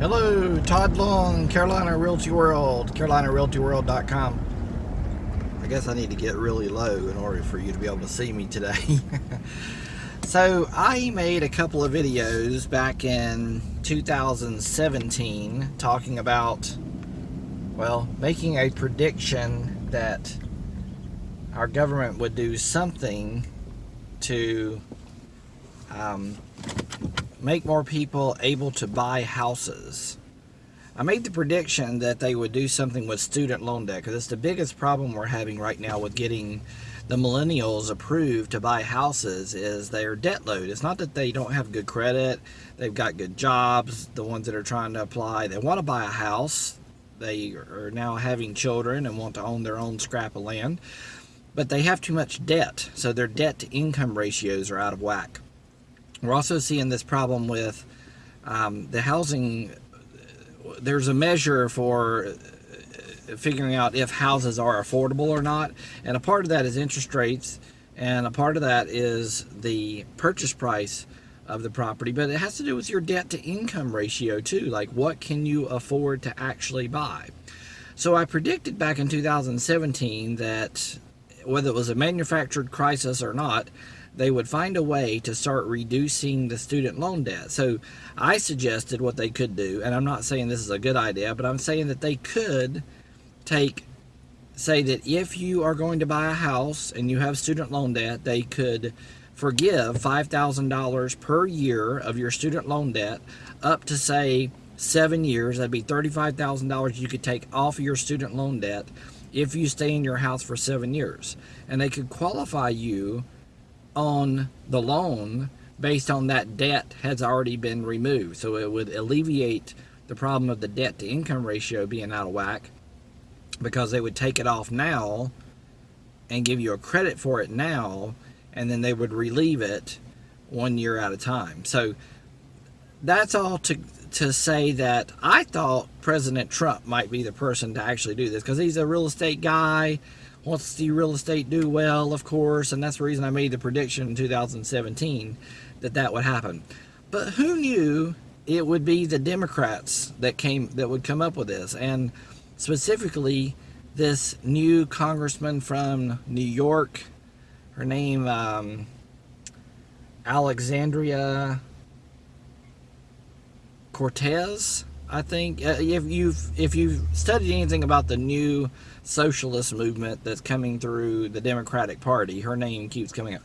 Hello, Todd Long, Carolina Realty World, CarolinaRealtyWorld.com. I guess I need to get really low in order for you to be able to see me today. so I made a couple of videos back in 2017 talking about, well, making a prediction that our government would do something to um, make more people able to buy houses. I made the prediction that they would do something with student loan debt because it's the biggest problem we're having right now with getting the millennials approved to buy houses is their debt load. It's not that they don't have good credit, they've got good jobs, the ones that are trying to apply, they want to buy a house, they are now having children and want to own their own scrap of land, but they have too much debt, so their debt to income ratios are out of whack. We're also seeing this problem with um, the housing. There's a measure for uh, figuring out if houses are affordable or not, and a part of that is interest rates, and a part of that is the purchase price of the property, but it has to do with your debt to income ratio too. Like, what can you afford to actually buy? So, I predicted back in 2017 that whether it was a manufactured crisis or not, they would find a way to start reducing the student loan debt. So I suggested what they could do, and I'm not saying this is a good idea, but I'm saying that they could take, say that if you are going to buy a house and you have student loan debt, they could forgive $5,000 per year of your student loan debt up to say seven years. That'd be $35,000 you could take off your student loan debt if you stay in your house for seven years. And they could qualify you on the loan based on that debt has already been removed. So it would alleviate the problem of the debt to income ratio being out of whack because they would take it off now and give you a credit for it now and then they would relieve it one year at a time. So that's all to to say that I thought President Trump might be the person to actually do this because he's a real estate guy wants to see real estate do well, of course, and that's the reason I made the prediction in 2017 that that would happen. But who knew it would be the Democrats that came that would come up with this, and specifically this new congressman from New York. Her name um, Alexandria Cortez. I think uh, if you've if you've studied anything about the new socialist movement that's coming through the Democratic Party, her name keeps coming up.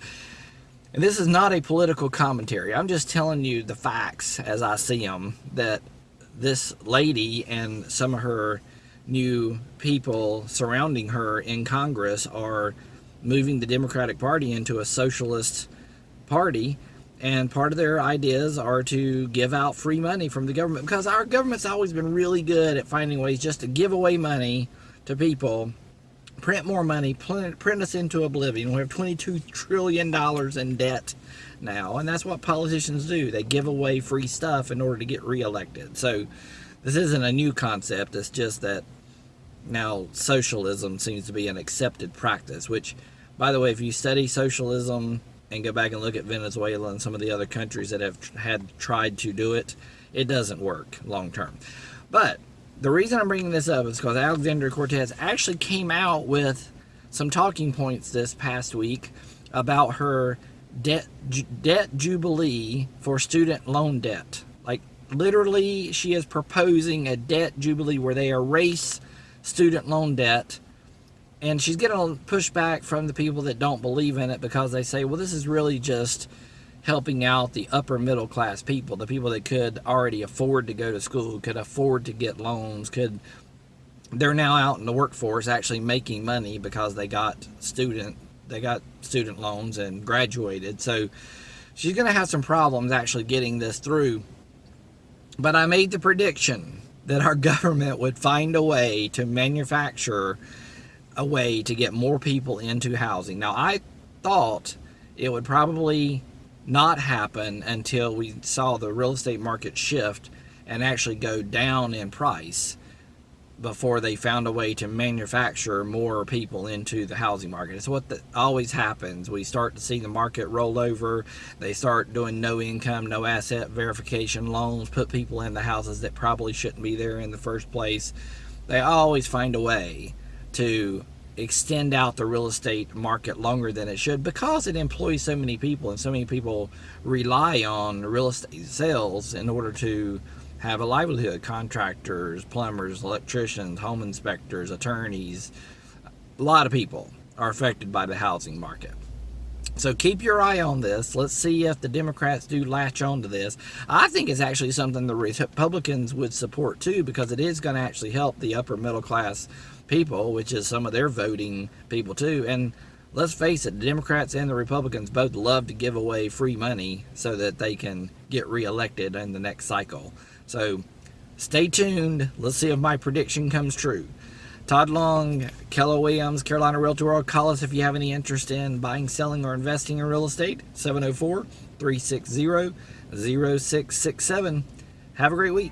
And this is not a political commentary. I'm just telling you the facts as I see them. That this lady and some of her new people surrounding her in Congress are moving the Democratic Party into a socialist party and part of their ideas are to give out free money from the government because our government's always been really good at finding ways just to give away money to people, print more money, print us into oblivion. We have $22 trillion in debt now, and that's what politicians do. They give away free stuff in order to get reelected. So this isn't a new concept. It's just that now socialism seems to be an accepted practice, which, by the way, if you study socialism, and go back and look at Venezuela and some of the other countries that have had tried to do it, it doesn't work long term. But the reason I'm bringing this up is because Alexandria Cortez actually came out with some talking points this past week about her debt debt jubilee for student loan debt. Like literally, she is proposing a debt jubilee where they erase student loan debt and she's getting pushback from the people that don't believe in it because they say, well, this is really just helping out the upper middle class people, the people that could already afford to go to school, could afford to get loans, could they're now out in the workforce actually making money because they got student they got student loans and graduated. So she's going to have some problems actually getting this through. But I made the prediction that our government would find a way to manufacture a way to get more people into housing. Now, I thought it would probably not happen until we saw the real estate market shift and actually go down in price. before they found a way to manufacture more people into the housing market. It's what the, always happens. We start to see the market roll over. They start doing no income, no asset verification loans, put people in the houses that probably shouldn't be there in the first place. They always find a way to extend out the real estate market longer than it should because it employs so many people and so many people rely on real estate sales in order to have a livelihood contractors plumbers electricians home inspectors attorneys a lot of people are affected by the housing market so keep your eye on this. Let's see if the Democrats do latch on to this. I think it's actually something the Republicans would support too because it is going to actually help the upper middle class people, which is some of their voting people too. And let's face it, the Democrats and the Republicans both love to give away free money so that they can get reelected in the next cycle. So stay tuned. Let's see if my prediction comes true. Todd Long, Keller Williams, Carolina Realty World. Call us if you have any interest in buying, selling, or investing in real estate. 704 360 0667. Have a great week.